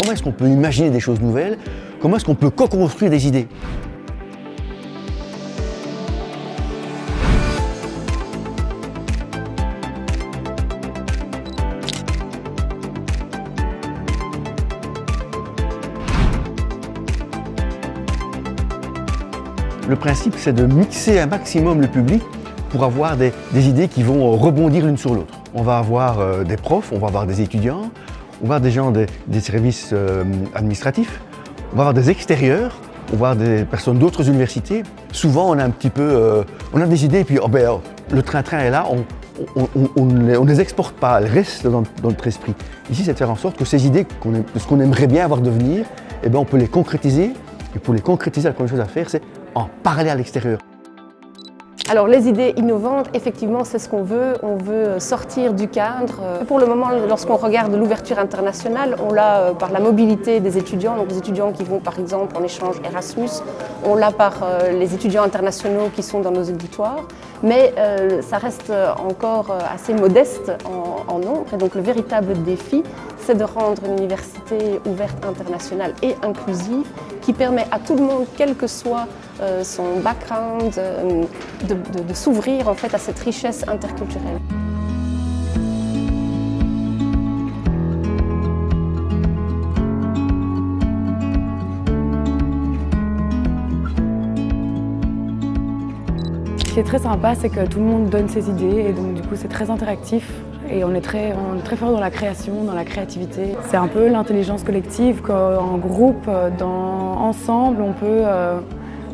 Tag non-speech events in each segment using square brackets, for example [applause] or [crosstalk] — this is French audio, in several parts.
comment est-ce qu'on peut imaginer des choses nouvelles, comment est-ce qu'on peut co-construire des idées? Le principe, c'est de mixer un maximum le public pour avoir des, idées qui vont rebondir l'une sur l'autre. On va avoir euh, des profs, on va avoir des étudiants, on va avoir des gens des, services euh, administratifs, on va avoir des extérieurs, on va avoir des personnes d'autres universités. Souvent, on a un petit peu, euh, on a des idées et puis oh ben, oh, le train-train est là, on, ne les, exporte pas, elles restent dans, notre esprit. Ici, c'est de faire en sorte que ces idées, ce qu'on aimerait bien avoir devenir, eh ben, on peut les concrétiser. Et pour les concrétiser, la première chose à faire, c'est en parler à l'extérieur. Alors les idées innovantes, effectivement, c'est ce qu'on veut. On veut sortir du cadre. Pour le moment, lorsqu'on regarde l'ouverture internationale, on l'a euh, par la mobilité des étudiants, donc les étudiants qui vont par exemple en échange Erasmus, on l'a par euh, les étudiants internationaux qui sont dans nos auditoires, mais euh, ça reste encore assez modeste en, nombre. Et donc le véritable défi, c'est de rendre une université ouverte internationale et inclusive qui permet à tout le monde, quel que soit son background, euh, de, s'ouvrir en fait à cette richesse interculturelle. Ce qui est très sympa, c'est que tout le monde donne ses idées et donc du coup c'est très interactif et on est, très, très fort dans la création, dans la créativité. C'est un peu l'intelligence collective qu'en groupe, dans, ensemble, on peut euh,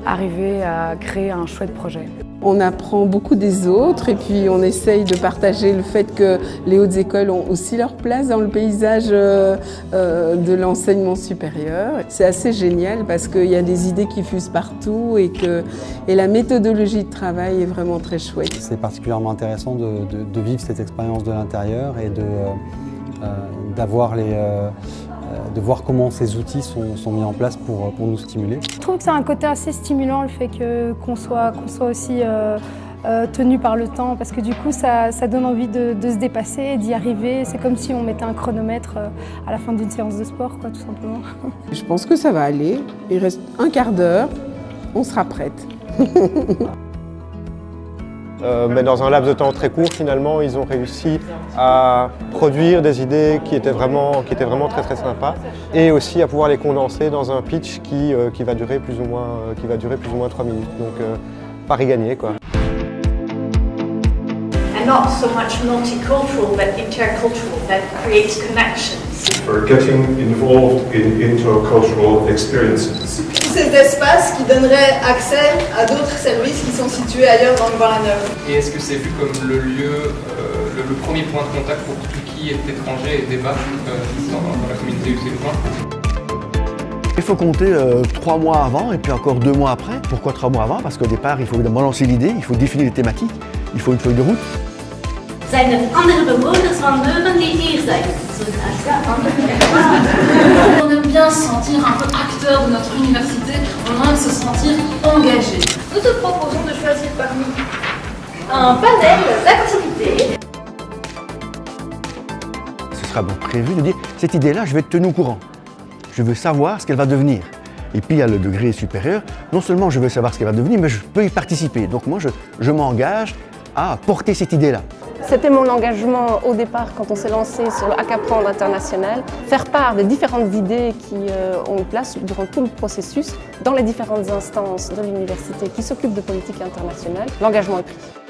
arriver à créer un chouette projet. On apprend beaucoup des autres et puis on essaye de partager le fait que les hautes écoles ont aussi leur place dans le paysage euh, euh, de l'enseignement supérieur. C'est assez génial parce qu'il y a des idées qui fusent partout et que et la méthodologie de travail est vraiment très chouette. C'est particulièrement intéressant de, vivre cette expérience de l'intérieur et euh, d'avoir les euh, de voir comment ces outils sont, mis en place pour, pour, nous stimuler. Je trouve que c'est un côté assez stimulant le fait qu'on soit, soit aussi euh, euh, tenu par le temps parce que du coup ça, donne envie de, se dépasser, d'y arriver. C'est comme si on mettait un chronomètre à la fin d'une séance de sport quoi, tout simplement. Je pense que ça va aller. Il reste un quart d'heure, on sera prête. [laughs] Euh, mais dans un laps de temps très court, finalement, ils ont réussi à produire des idées qui étaient vraiment, qui étaient vraiment très très sympas et aussi à pouvoir les condenser dans un pitch qui, euh, qui, va, durer plus ou moins, euh, qui va durer plus ou moins 3 minutes. Donc, pari gagné quoi. For getting involved in intercultural experiences ces espaces qui donneraient accès à d'autres services qui sont situés ailleurs dans le Bar-la-Neuve. Et est-ce que c'est vu comme le lieu, euh, le, premier point de contact pour tout qui est étranger et débarque euh, dans, la communauté il faut compter euh, trois mois avant et puis encore deux mois après. Pourquoi trois mois avant? Parce qu'au départ, il faut évidemment lancer l'idée, il faut définir les thématiques, il faut une feuille de route. On aime bien se sentir un peu acteur de notre université, on aime se sentir engagé. Nous te proposons de choisir parmi un panel d'activités. Ce sera donc prévu de dire, cette idée-là, je vais être tenu au courant. Je veux savoir ce qu'elle va devenir. Et puis, à le degré supérieur, non seulement je veux savoir ce qu'elle va devenir, mais je peux y participer. Donc moi, je, je m'engage à porter cette idée-là. C'était mon engagement au départ quand on s'est lancé sur le Hackaprendre international, faire part des différentes idées qui euh, ont eu place durant tout le processus dans les différentes instances de l'université qui s'occupent de politique internationale. L'engagement est pris.